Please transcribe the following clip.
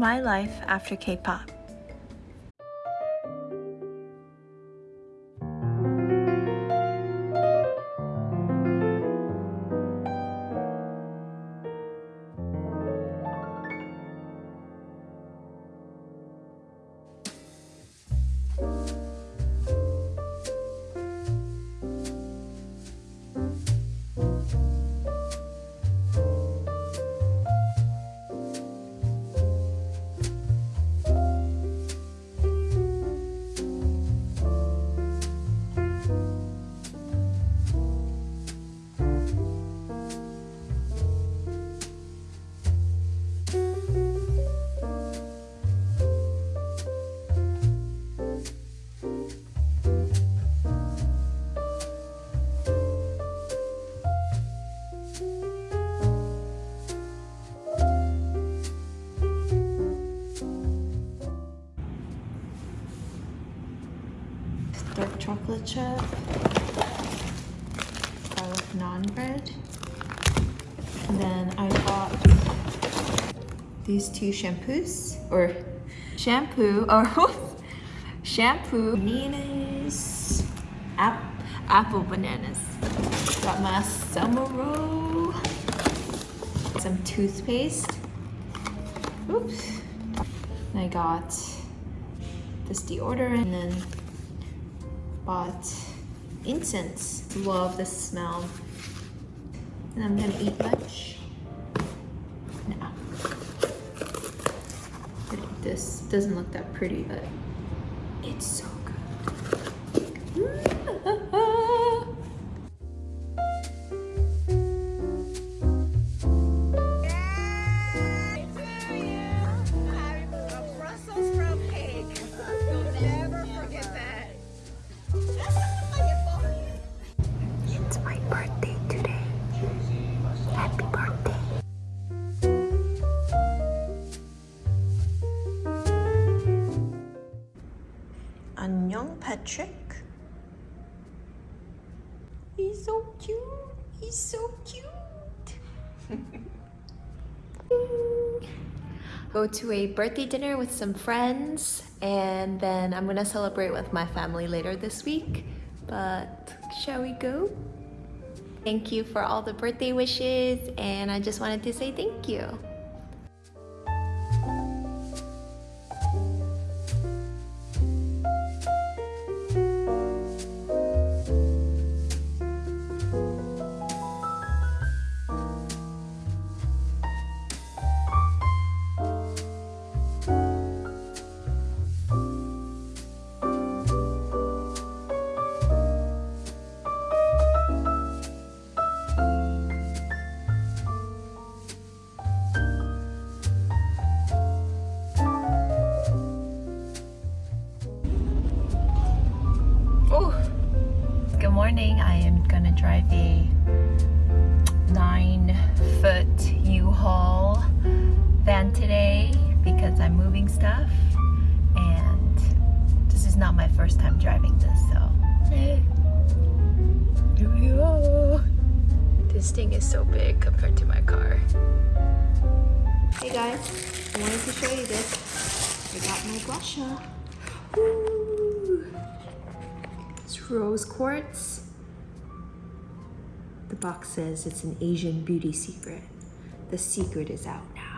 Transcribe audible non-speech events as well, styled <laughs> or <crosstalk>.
my life after K-pop. Dark chocolate chip, garlic naan bread. And then I bought these two shampoos, or shampoo, or <laughs> shampoo, bananas, ap apple bananas. Got my summer roll, some toothpaste. Oops. And I got this deodorant and then bought incense. Love the smell. And I'm gonna eat lunch now. This doesn't look that pretty, but it's so 안녕, Patrick. He's so cute. He's so cute. <laughs> Go to a birthday dinner with some friends and then I'm gonna celebrate with my family later this week. But shall we go? Thank you for all the birthday wishes and I just wanted to say thank you. Morning I am gonna drive a nine foot U-Haul van today because I'm moving stuff. And this is not my first time driving this so. This thing is so big compared to my car. Hey guys. I wanted to show you this. I got my guasha rose quartz. The box says it's an Asian beauty secret. The secret is out now.